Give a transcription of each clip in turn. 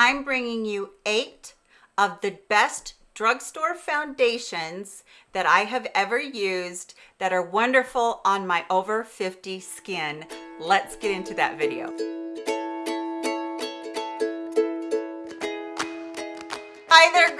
I'm bringing you eight of the best drugstore foundations that I have ever used that are wonderful on my over 50 skin. Let's get into that video.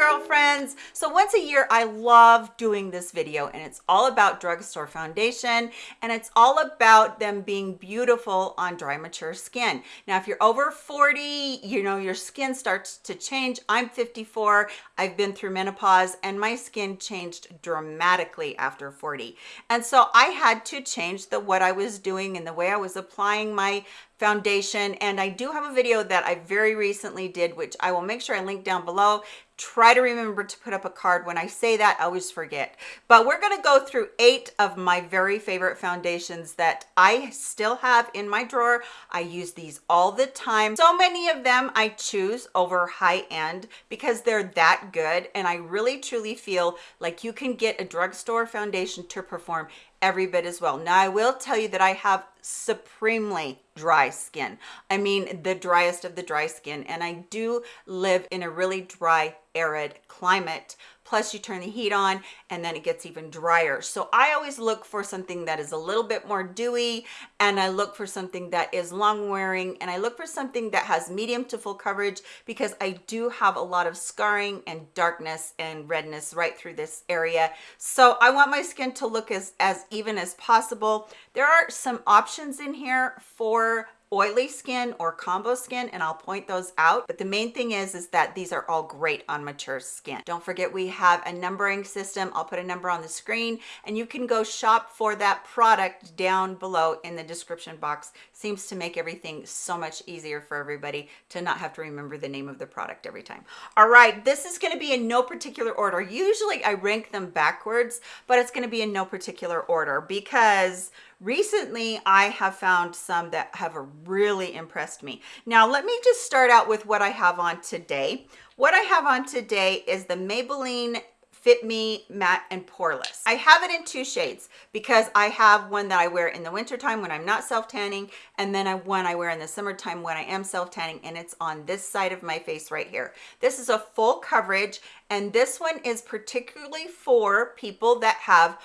Girlfriends. So once a year, I love doing this video and it's all about drugstore foundation and it's all about them being beautiful on dry, mature skin. Now, if you're over 40, you know, your skin starts to change. I'm 54. I've been through menopause and my skin changed dramatically after 40. And so I had to change the what I was doing and the way I was applying my foundation and I do have a video that I very recently did which I will make sure I link down below try to remember to put up a card. When I say that I always forget. But we're going to go through eight of my very favorite foundations that I still have in my drawer. I use these all the time. So many of them I choose over high end because they're that good. And I really truly feel like you can get a drugstore foundation to perform every bit as well. Now, I will tell you that I have supremely dry skin. I mean, the driest of the dry skin. And I do live in a really dry, arid climate plus you turn the heat on and then it gets even drier. So i always look for something that is a little bit more dewy and i look for something that is long wearing and i look for something that has medium to full coverage because i do have a lot of scarring and darkness and redness right through this area. So i want my skin to look as as even as possible. There are some options in here for oily skin or combo skin and I'll point those out. But the main thing is is that these are all great on mature skin. Don't forget we have a numbering system. I'll put a number on the screen and you can go shop for that product down below in the description box. Seems to make everything so much easier for everybody to not have to remember the name of the product every time. All right this is going to be in no particular order. Usually I rank them backwards but it's going to be in no particular order because recently i have found some that have really impressed me. Now let me just start out with what i have on today. What i have on today is the maybelline fit me matte and poreless. I have it in two shades because i have one that i wear in the winter time when i'm not self tanning and then I, one i wear in the summertime when i am self tanning and it's on this side of my face right here. This is a full coverage and this one is particularly for people that have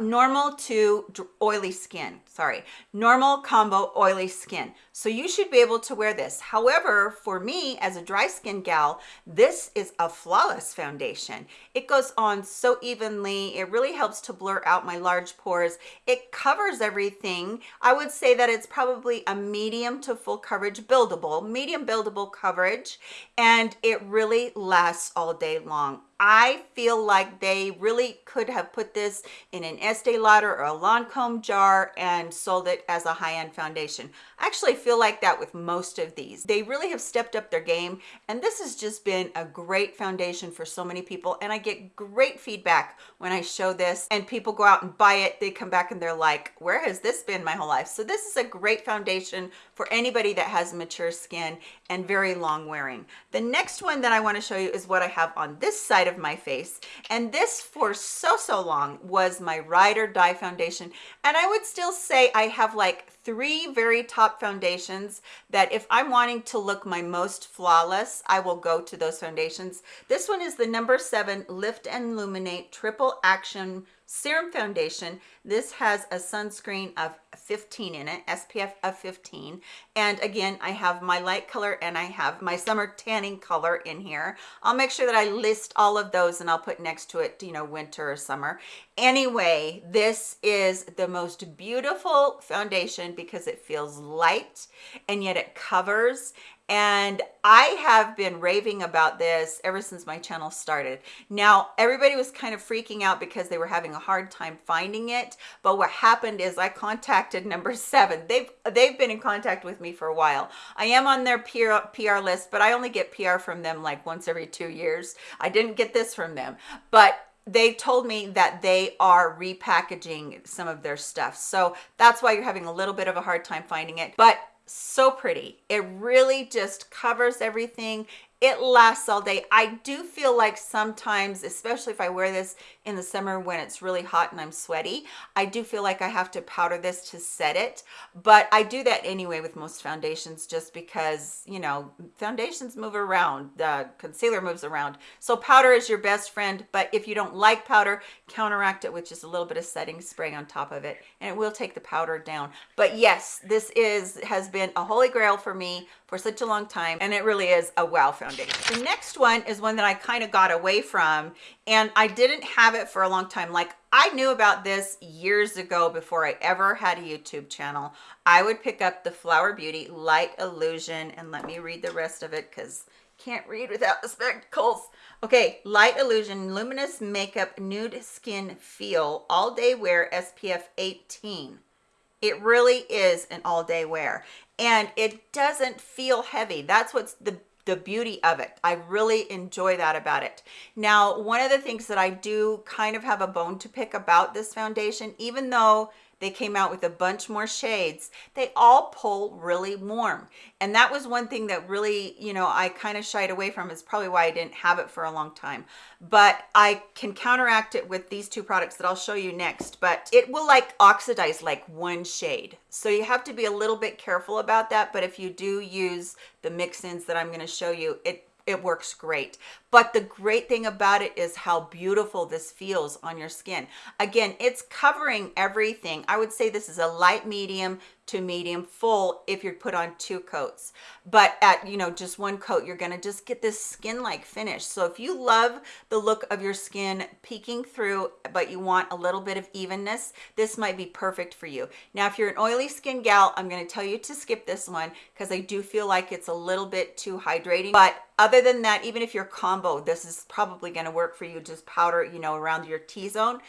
normal to oily skin sorry normal combo oily skin. So you should be able to wear this. However for me as a dry skin gal this is a flawless foundation. It goes on so evenly. It really helps to blur out my large pores. It covers everything. I would say that it's probably a medium to full coverage buildable medium buildable coverage and it really lasts all day long. I feel like they really could have put this in an Estee Lauder or a Lancome jar and sold it as a high-end foundation. I actually feel like that with most of these. They really have stepped up their game and this has just been a great foundation for so many people and I get great feedback when I show this and people go out and buy it. They come back and they're like, where has this been my whole life? So this is a great foundation for anybody that has mature skin and very long wearing. The next one that I want to show you is what I have on this side of my face and this for so so long was my ride or die foundation and I would still say I have like three very top foundations that if I'm wanting to look my most flawless, I will go to those foundations. This one is the number seven Lift and Illuminate Triple Action Serum Foundation. This has a sunscreen of 15 in it, SPF of 15. And again, I have my light color and I have my summer tanning color in here. I'll make sure that I list all of those and I'll put next to it, you know, winter or summer. Anyway, this is the most beautiful foundation because it feels light and yet it covers and I have been raving about this ever since my channel started. Now, everybody was kind of freaking out because they were having a hard time finding it, but what happened is I contacted number seven. They've, they've been in contact with me for a while. I am on their PR, PR list, but I only get PR from them like once every two years. I didn't get this from them, but they told me that they are repackaging some of their stuff. So that's why you're having a little bit of a hard time finding it. But so pretty it really just covers everything it lasts all day. I do feel like sometimes especially if i wear this in the summer when it's really hot and i'm sweaty i do feel like i have to powder this to set it. But i do that anyway with most foundations just because you know foundations move around the concealer moves around. So powder is your best friend but if you don't like powder counteract it with just a little bit of setting spray on top of it and it will take the powder down. But yes this is has been a holy grail for me for such a long time and it really is a wow foundation. The next one is one that i kind of got away from and i didn't have it for a long time. Like i knew about this years ago before i ever had a youtube channel. I would pick up the flower beauty light illusion and let me read the rest of it because can't read without the spectacles. Okay light illusion luminous makeup nude skin feel all day wear spf 18 it really is an all day wear and it doesn't feel heavy. That's what's the the beauty of it. I really enjoy that about it. Now, one of the things that I do kind of have a bone to pick about this foundation, even though they came out with a bunch more shades. They all pull really warm. And that was one thing that really you know i kind of shied away from. Is probably why i didn't have it for a long time. But i can counteract it with these two products that i'll show you next. But it will like oxidize like one shade. So you have to be a little bit careful about that. But if you do use the mix-ins that i'm going to show you it it works great but the great thing about it is how beautiful this feels on your skin. Again it's covering everything. I would say this is a light medium to medium full if you're put on two coats. But at you know just one coat you're to just get this skin like finish. So if you love the look of your skin peeking through but you want a little bit of evenness this might be perfect for you. Now if you're an oily skin gal i'm to tell you to skip this one because i do feel like it's a little bit too hydrating. But other than that even if you're combo. This is probably going to work for you. Just powder you know around your t-zone.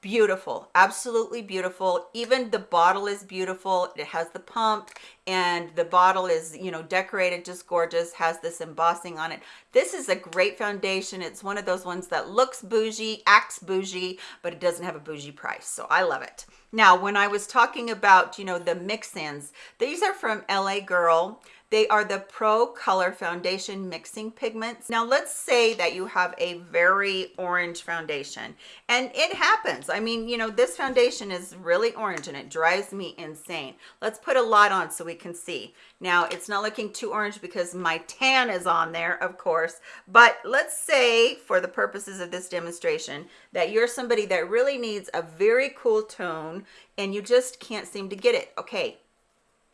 Beautiful absolutely beautiful. Even the bottle is beautiful. It has the pump and the bottle is you know decorated just gorgeous has this embossing on it. This is a great foundation. It's one of those ones that looks bougie acts bougie but it doesn't have a bougie price so i love it. Now when i was talking about you know the mix-ins these are from L.A. Girl they are the Pro Color Foundation Mixing Pigments. Now, let's say that you have a very orange foundation, and it happens. I mean, you know, this foundation is really orange, and it drives me insane. Let's put a lot on so we can see. Now, it's not looking too orange because my tan is on there, of course, but let's say, for the purposes of this demonstration, that you're somebody that really needs a very cool tone, and you just can't seem to get it. Okay,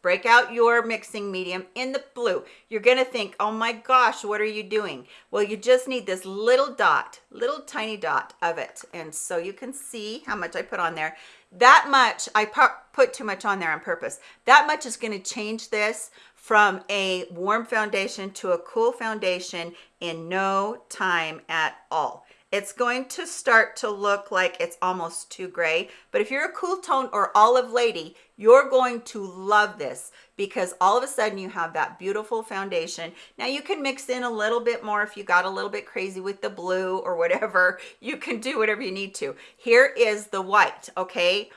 break out your mixing medium in the blue. You're gonna think oh my gosh what are you doing? Well you just need this little dot little tiny dot of it. And so you can see how much i put on there. That much i put too much on there on purpose. That much is to change this from a warm foundation to a cool foundation in no time at all. It's going to start to look like it's almost too gray but if you're a cool tone or olive lady you're going to love this because all of a sudden you have that beautiful foundation now you can mix in a little bit more if you got a little bit crazy with the blue or whatever you can do whatever you need to here is the white okay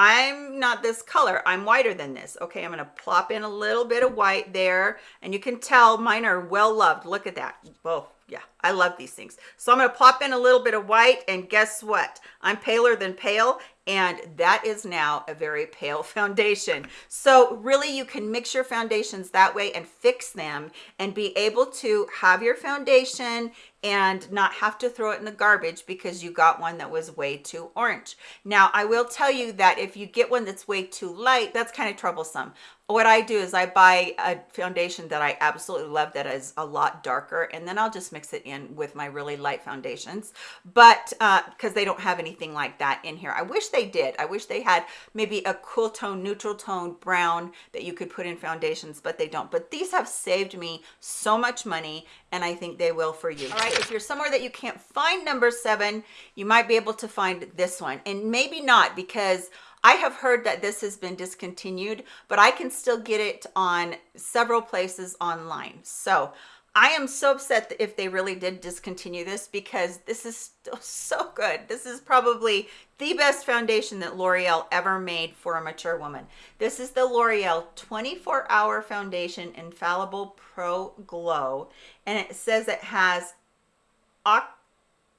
I'm not this color. I'm whiter than this. Okay, I'm going to plop in a little bit of white there. And you can tell mine are well loved. Look at that. Whoa, yeah, I love these things. So I'm to pop in a little bit of white. And guess what? I'm paler than pale and that is now a very pale foundation so really you can mix your foundations that way and fix them and be able to have your foundation and not have to throw it in the garbage because you got one that was way too orange now i will tell you that if you get one that's way too light that's kind of troublesome what I do is I buy a foundation that I absolutely love that is a lot darker and then I'll just mix it in with my really light foundations. But uh because they don't have anything like that in here. I wish they did. I wish they had maybe a cool tone neutral tone brown that you could put in foundations but they don't. But these have saved me so much money and I think they will for you all right if you're somewhere that you can't find number seven you might be able to find this one. And maybe not because I have heard that this has been discontinued, but I can still get it on several places online. So I am so upset if they really did discontinue this because this is still so good. This is probably the best foundation that L'Oreal ever made for a mature woman. This is the L'Oreal 24 hour foundation infallible pro glow and it says it has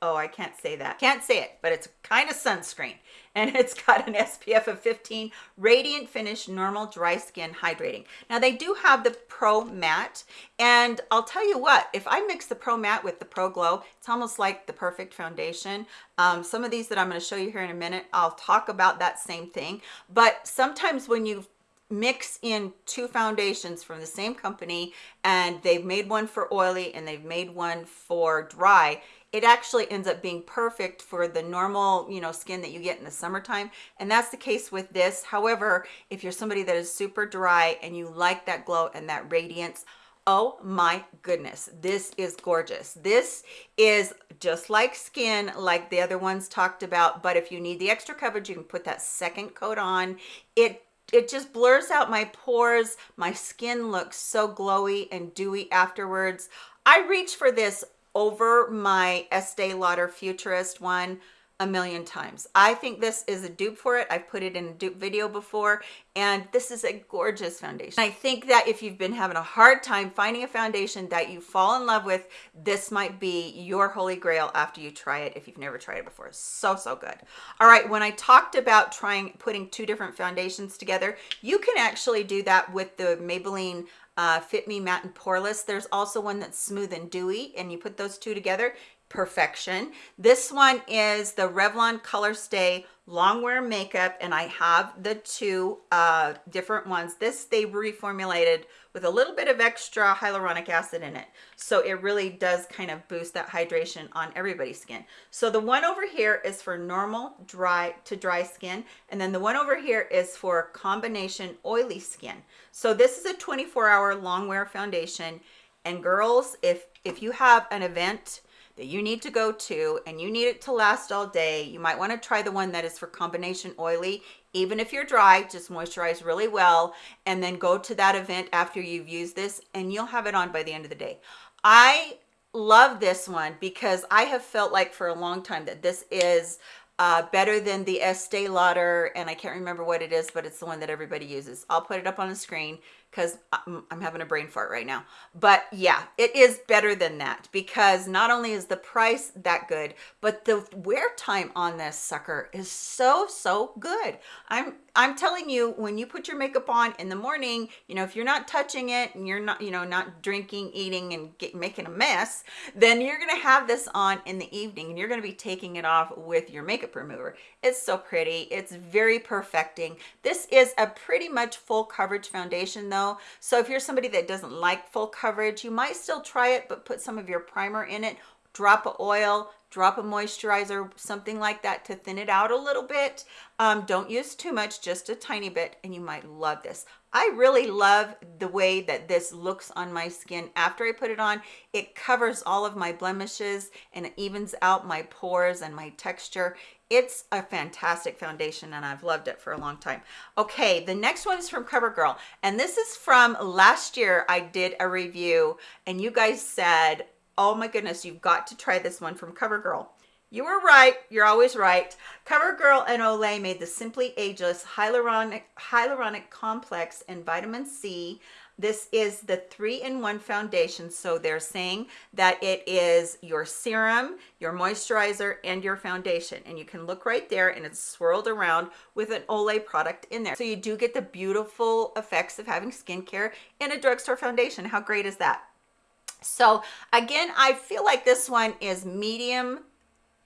oh i can't say that. Can't say it but it's kind of sunscreen. And it's got an spf of 15 radiant finish normal dry skin hydrating. Now they do have the pro matte and i'll tell you what if i mix the pro matte with the pro glow it's almost like the perfect foundation. Um, some of these that i'm going to show you here in a minute i'll talk about that same thing. But sometimes when you mix in two foundations from the same company and they've made one for oily and they've made one for dry it actually ends up being perfect for the normal you know skin that you get in the summertime and that's the case with this. However if you're somebody that is super dry and you like that glow and that radiance oh my goodness this is gorgeous. This is just like skin like the other ones talked about but if you need the extra coverage you can put that second coat on. It it just blurs out my pores. My skin looks so glowy and dewy afterwards. I reach for this over my Estee Lauder Futurist one a million times. I think this is a dupe for it. I've put it in a dupe video before, and this is a gorgeous foundation. I think that if you've been having a hard time finding a foundation that you fall in love with, this might be your holy grail after you try it if you've never tried it before. So, so good. All right, when I talked about trying putting two different foundations together, you can actually do that with the Maybelline uh, Fit Me Matte and Poreless. There's also one that's smooth and dewy, and you put those two together, perfection. This one is the Revlon Color Stay long wear makeup and i have the two uh different ones. This they reformulated with a little bit of extra hyaluronic acid in it. So it really does kind of boost that hydration on everybody's skin. So the one over here is for normal dry to dry skin and then the one over here is for combination oily skin. So this is a 24 hour long wear foundation and girls if if you have an event that you need to go to and you need it to last all day. You might want to try the one that is for combination oily even if you're dry just moisturize really well and then go to that event after you've used this and you'll have it on by the end of the day. I love this one because i have felt like for a long time that this is uh, better than the Estee Lauder, and I can't remember what it is, but it's the one that everybody uses. I'll put it up on the screen because I'm, I'm, having a brain fart right now. But yeah, it is better than that because not only is the price that good, but the wear time on this sucker is so, so good. I'm I'm telling you, when you put your makeup on in the morning, you know, if you're not touching it and you're not, you know, not drinking, eating and get, making a mess, then you're going to have this on in the evening and you're going to be taking it off with your makeup remover. It's so pretty. It's very perfecting. This is a pretty much full coverage foundation though. So if you're somebody that doesn't like full coverage, you might still try it, but put some of your primer in it drop of oil drop a moisturizer something like that to thin it out a little bit. Um, don't use too much just a tiny bit and you might love this. I really love the way that this looks on my skin. After i put it on it covers all of my blemishes and it evens out my pores and my texture. It's a fantastic foundation and I've loved it for a long time. Okay, the next one is from CoverGirl and this is from last year I did a review and you guys said oh my goodness, you've got to try this one from CoverGirl. You were right. You're always right. CoverGirl and Olay made the Simply Ageless Hyaluronic, Hyaluronic Complex and Vitamin C. This is the three-in-one foundation. So they're saying that it is your serum, your moisturizer, and your foundation. And you can look right there and it's swirled around with an Olay product in there. So you do get the beautiful effects of having skincare in a drugstore foundation. How great is that? So again, I feel like this one is medium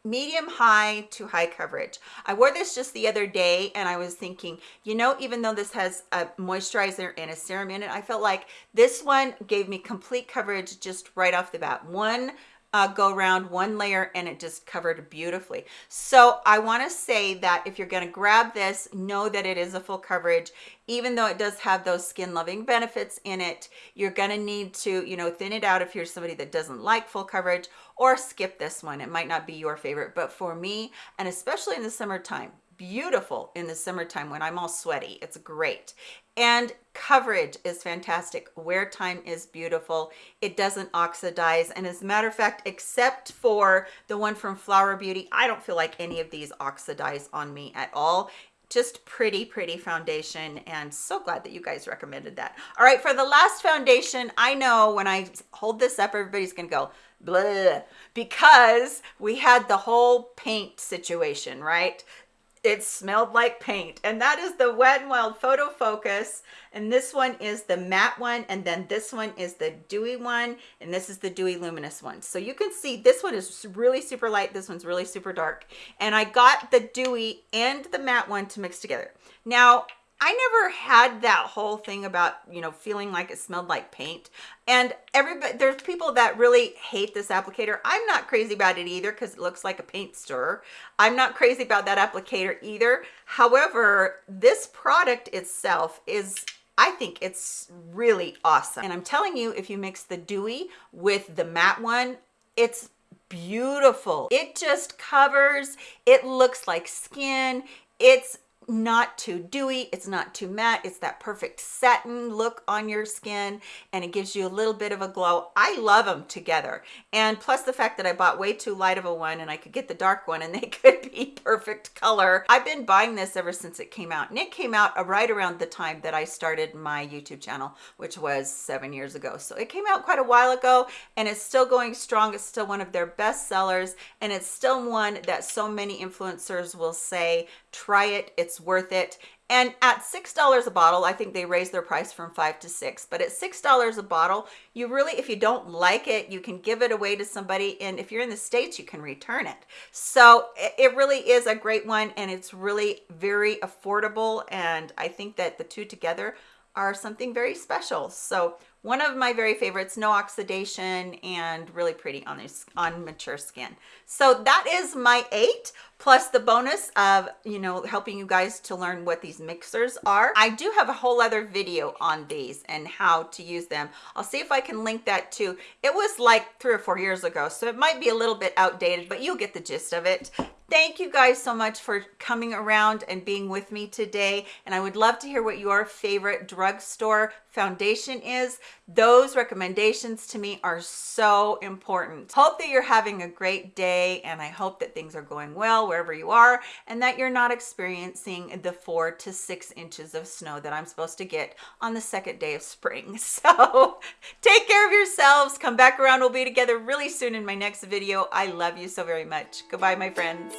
medium high to high coverage. I wore this just the other day and i was thinking you know even though this has a moisturizer and a serum in it i felt like this one gave me complete coverage just right off the bat. One uh, go around one layer and it just covered beautifully. So I wanna say that if you're gonna grab this, know that it is a full coverage. Even though it does have those skin loving benefits in it, you're gonna need to, you know, thin it out if you're somebody that doesn't like full coverage or skip this one. It might not be your favorite, but for me, and especially in the summertime, beautiful in the summertime when I'm all sweaty. It's great. And coverage is fantastic. Wear time is beautiful. It doesn't oxidize. And as a matter of fact, except for the one from Flower Beauty, I don't feel like any of these oxidize on me at all just pretty pretty foundation and so glad that you guys recommended that all right for the last foundation i know when i hold this up everybody's gonna go blah because we had the whole paint situation right it smelled like paint. And that is the wet and wild photo focus. And this one is the matte one and then this one is the dewy one and this is the dewy luminous one. So you can see this one is really super light this one's really super dark. And i got the dewy and the matte one to mix together. Now I never had that whole thing about, you know, feeling like it smelled like paint. And everybody, there's people that really hate this applicator. I'm not crazy about it either because it looks like a paint stirrer. I'm not crazy about that applicator either. However, this product itself is I think it's really awesome. And I'm telling you, if you mix the dewy with the matte one, it's beautiful. It just covers, it looks like skin. It's not too dewy it's not too matte it's that perfect satin look on your skin and it gives you a little bit of a glow. I love them together. And plus the fact that i bought way too light of a one and i could get the dark one and they could be perfect color. I've been buying this ever since it came out and it came out right around the time that i started my youtube channel which was seven years ago. So it came out quite a while ago and it's still going strong. It's still one of their best sellers and it's still one that so many influencers will say try it it's worth it. And at six dollars a bottle i think they raised their price from five to six but at six dollars a bottle you really if you don't like it you can give it away to somebody and if you're in the states you can return it. So it really is a great one and it's really very affordable and i think that the two together are something very special. So one of my very favorites no oxidation and really pretty on this on mature skin. So that is my eight plus the bonus of you know helping you guys to learn what these mixers are. I do have a whole other video on these and how to use them. I'll see if i can link that too it was like three or four years ago so it might be a little bit outdated but you'll get the gist of it thank you guys so much for coming around and being with me today. And i would love to hear what your favorite drugstore foundation is. Those recommendations to me are so important. Hope that you're having a great day and i hope that things are going well wherever you are and that you're not experiencing the four to six inches of snow that i'm supposed to get on the second day of spring. So take care of yourselves. Come back around. We'll be together really soon in my next video. I love you so very much. Goodbye my friends